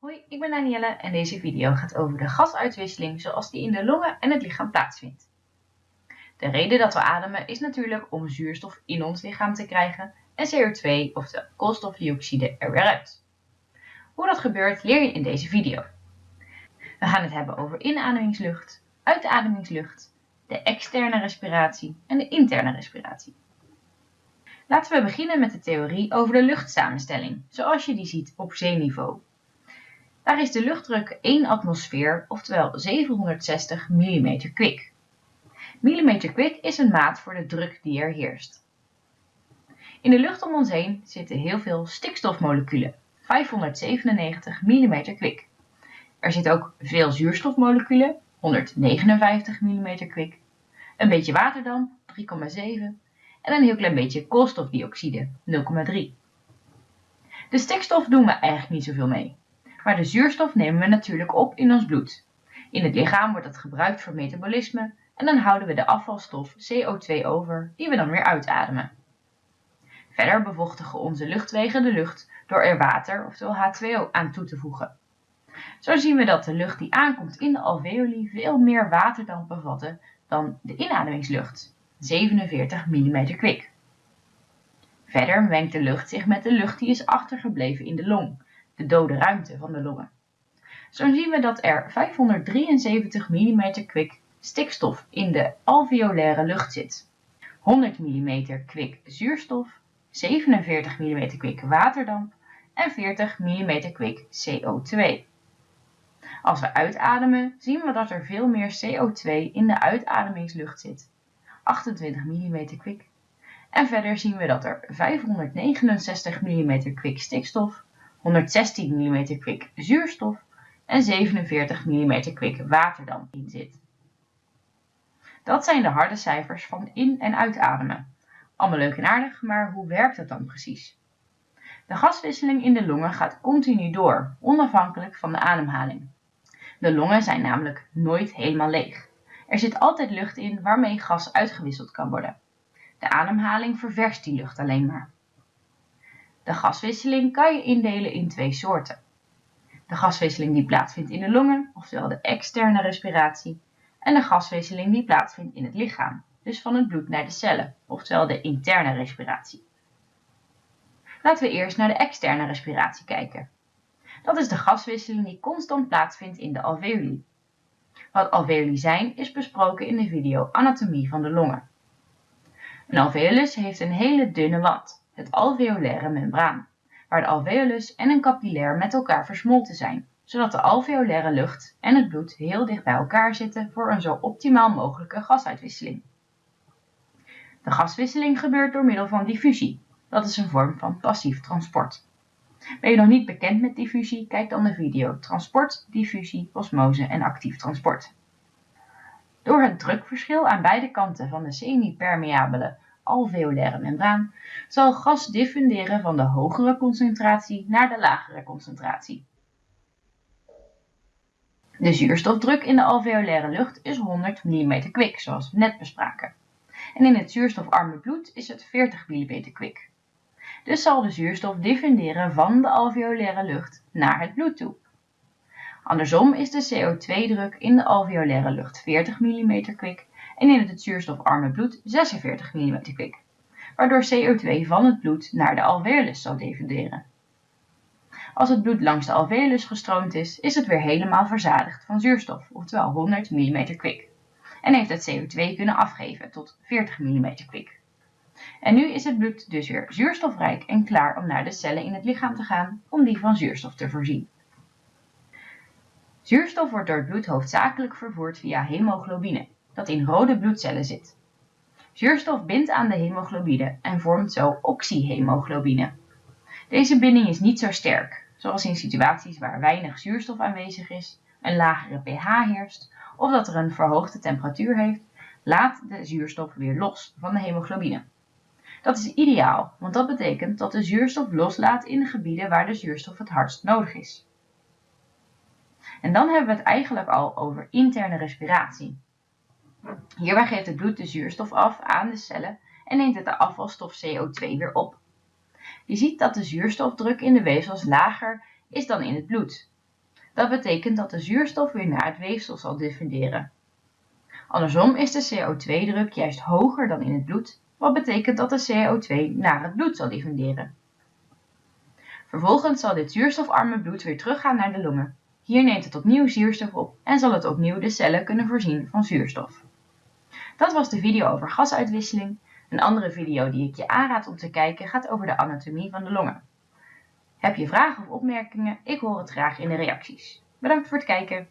Hoi, ik ben Danielle en deze video gaat over de gasuitwisseling zoals die in de longen en het lichaam plaatsvindt. De reden dat we ademen is natuurlijk om zuurstof in ons lichaam te krijgen en CO2, oftewel koolstofdioxide, er weer uit. Hoe dat gebeurt leer je in deze video. We gaan het hebben over inademingslucht, uitademingslucht, de externe respiratie en de interne respiratie. Laten we beginnen met de theorie over de luchtsamenstelling, zoals je die ziet op zeeniveau. Daar is de luchtdruk 1 atmosfeer, oftewel 760 mm kwik. Millimeter kwik is een maat voor de druk die er heerst. In de lucht om ons heen zitten heel veel stikstofmoleculen, 597 mm kwik. Er zitten ook veel zuurstofmoleculen, 159 mm kwik, een beetje waterdamp, 3,7 en een heel klein beetje koolstofdioxide, 0,3. De stikstof doen we eigenlijk niet zoveel mee. Maar de zuurstof nemen we natuurlijk op in ons bloed. In het lichaam wordt dat gebruikt voor metabolisme en dan houden we de afvalstof CO2 over die we dan weer uitademen. Verder bevochtigen onze luchtwegen de lucht door er water, oftewel H2O, aan toe te voegen. Zo zien we dat de lucht die aankomt in de alveoli veel meer waterdamp bevatten dan de inademingslucht, 47 mm kwik. Verder mengt de lucht zich met de lucht die is achtergebleven in de long, de dode ruimte van de longen. Zo zien we dat er 573 mm kwik stikstof in de alveolaire lucht zit, 100 mm kwik zuurstof, 47 mm kwik waterdamp en 40 mm kwik CO2. Als we uitademen zien we dat er veel meer CO2 in de uitademingslucht zit, 28 mm kwik. En verder zien we dat er 569 mm kwik stikstof, 116 mm kwik zuurstof en 47 mm kwik waterdamp in zit. Dat zijn de harde cijfers van in- en uitademen. Allemaal leuk en aardig, maar hoe werkt dat dan precies? De gaswisseling in de longen gaat continu door, onafhankelijk van de ademhaling. De longen zijn namelijk nooit helemaal leeg. Er zit altijd lucht in waarmee gas uitgewisseld kan worden. De ademhaling ververst die lucht alleen maar. De gaswisseling kan je indelen in twee soorten. De gaswisseling die plaatsvindt in de longen, oftewel de externe respiratie, en de gaswisseling die plaatsvindt in het lichaam, dus van het bloed naar de cellen, oftewel de interne respiratie. Laten we eerst naar de externe respiratie kijken. Dat is de gaswisseling die constant plaatsvindt in de alveoli. Wat alveoli zijn is besproken in de video Anatomie van de longen. Een alveolus heeft een hele dunne wand, het alveolaire membraan, waar de alveolus en een capillair met elkaar versmolten zijn, zodat de alveolaire lucht en het bloed heel dicht bij elkaar zitten voor een zo optimaal mogelijke gasuitwisseling. De gaswisseling gebeurt door middel van diffusie. Dat is een vorm van passief transport. Ben je nog niet bekend met diffusie? Kijk dan de video Transport, diffusie, osmose en actief transport. Door het drukverschil aan beide kanten van de semi-permeabele alveolaire membraan zal gas diffunderen van de hogere concentratie naar de lagere concentratie. De zuurstofdruk in de alveolaire lucht is 100 mm kwik, zoals we net bespraken. En in het zuurstofarme bloed is het 40 mm kwik. Dus zal de zuurstof diffunderen van de alveolaire lucht naar het bloed toe. Andersom is de CO2-druk in de alveolaire lucht 40 mm kwik en in het zuurstofarme bloed 46 mm kwik, waardoor CO2 van het bloed naar de alveolus zal diffunderen. Als het bloed langs de alveolus gestroomd is, is het weer helemaal verzadigd van zuurstof, oftewel 100 mm kwik, en heeft het CO2 kunnen afgeven tot 40 mm kwik. En nu is het bloed dus weer zuurstofrijk en klaar om naar de cellen in het lichaam te gaan om die van zuurstof te voorzien. Zuurstof wordt door het bloed hoofdzakelijk vervoerd via hemoglobine, dat in rode bloedcellen zit. Zuurstof bindt aan de hemoglobine en vormt zo oxyhemoglobine. Deze binding is niet zo sterk, zoals in situaties waar weinig zuurstof aanwezig is, een lagere pH heerst of dat er een verhoogde temperatuur heeft, laat de zuurstof weer los van de hemoglobine. Dat is ideaal, want dat betekent dat de zuurstof loslaat in de gebieden waar de zuurstof het hardst nodig is. En dan hebben we het eigenlijk al over interne respiratie. Hierbij geeft het bloed de zuurstof af aan de cellen en neemt het de afvalstof CO2 weer op. Je ziet dat de zuurstofdruk in de weefsels lager is dan in het bloed. Dat betekent dat de zuurstof weer naar het weefsel zal diffunderen. Andersom is de CO2-druk juist hoger dan in het bloed, wat betekent dat de CO2 naar het bloed zal diffunderen. Vervolgens zal dit zuurstofarme bloed weer teruggaan naar de longen. Hier neemt het opnieuw zuurstof op en zal het opnieuw de cellen kunnen voorzien van zuurstof. Dat was de video over gasuitwisseling. Een andere video die ik je aanraad om te kijken gaat over de anatomie van de longen. Heb je vragen of opmerkingen? Ik hoor het graag in de reacties. Bedankt voor het kijken.